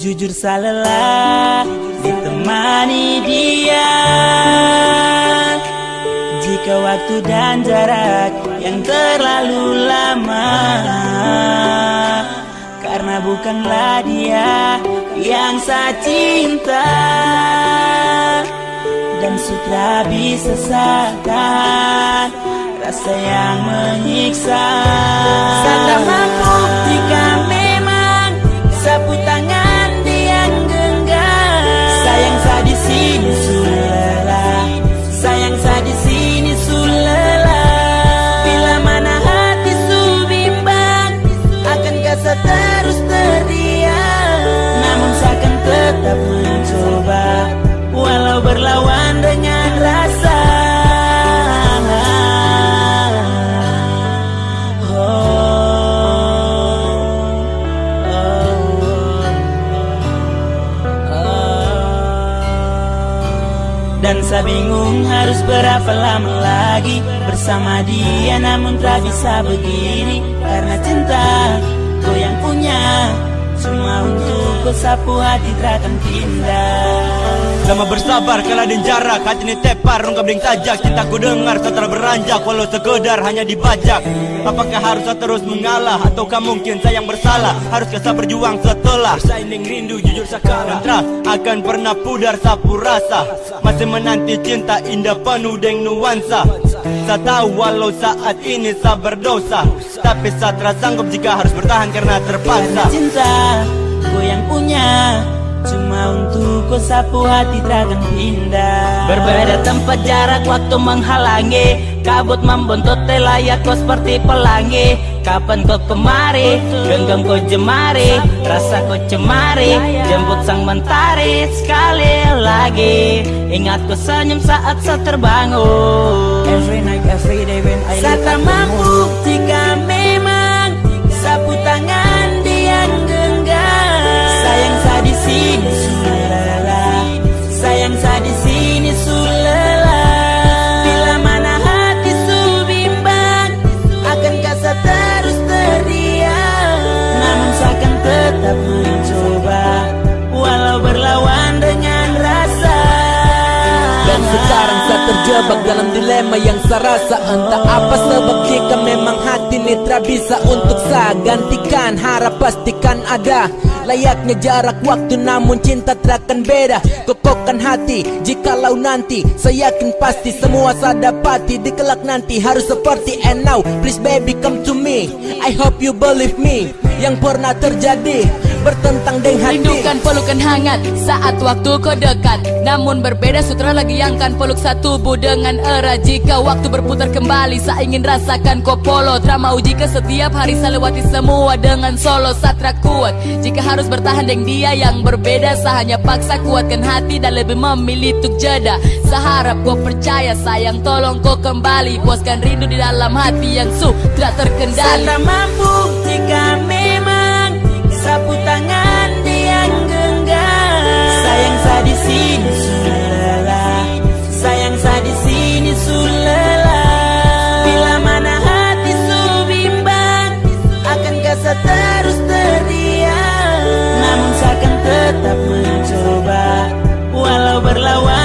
Jujur lelah ditemani dia. Jika waktu dan jarak yang terlalu lama Karena bukanlah dia yang saya cinta. Dan sudah bisa sadar Rasa yang menyiksa. Saya mampu Dan saya bingung harus berapa lama lagi. Bersama dia namun tak bisa begini. Karena cinta kau yang punya. Cuma untuk kau sapu hati takkan pindah Lama bersabar kala den jarak. Hati ni tepar rongga bling tajak. Cintaku dengar setelah beranjak. Walau sekedar hanya dibajak. Apakah harus saya terus mengalah? Ataukah mungkin saya yang bersalah? Haruskah saya berjuang setelah? Bersaing rindu jujur sakara Trust akan pernah pudar sapu rasa. Masih menanti cinta indah penuh dengan nuansa. Saya tahu walau saat ini saya berdosa. Tapi saya tersanggup jika harus bertahan karena terpaksa. Cinta kau yang punya Cuma untuk kau sapu hati takkan pindah Berbeda tempat jarak waktu menghalangi. Kabut membontot layak kau seperti pelangi. Kapan kau kemari? Genggam kau jemari. Rasa kau cemari. Jemput sang mentari Sekali lagi. Ingat kau senyum saat saya terbangun. Every night, every day when I Saya tak mampu sekarang saya terjebak dalam dilema yang saya rasa. Entah apa sebab jika memang hati ini tak bisa untuk saya Gantikan. Harap pastikan ada Layaknya jarak waktu namun cinta takkan beda. Kokokkan hati jikalau nanti. Saya yakin pasti semua saya dapati. Di kelak nanti harus seperti and now. Please baby come to me. I hope you believe me. Yang pernah terjadi Bertentang dengan hati. Rindukan pelukan hangat saat waktu kau dekat. Namun berbeda sutra lagi yang kan peluk satu tubuh dengan era. Jika waktu berputar kembali saya ingin rasakan kau polo. Trama uji ke setiap hari saya lewati semua dengan solo. Satra kuat Jika harus bertahan dengan dia yang berbeda Saya hanya paksa kuatkan hati dan lebih memilih untuk jeda. Saya harap kau percaya sayang tolong kau kembali. Puaskan rindu di dalam hati yang sudah terkendali. Saya mampu jika sapu tangan yang genggam. Sayang saya di sini sulela. Sayang saya di sini sulela. Bila mana hati su bimbang akan saya terus teriak Namun saya akan tetap mencoba Walau berlawan.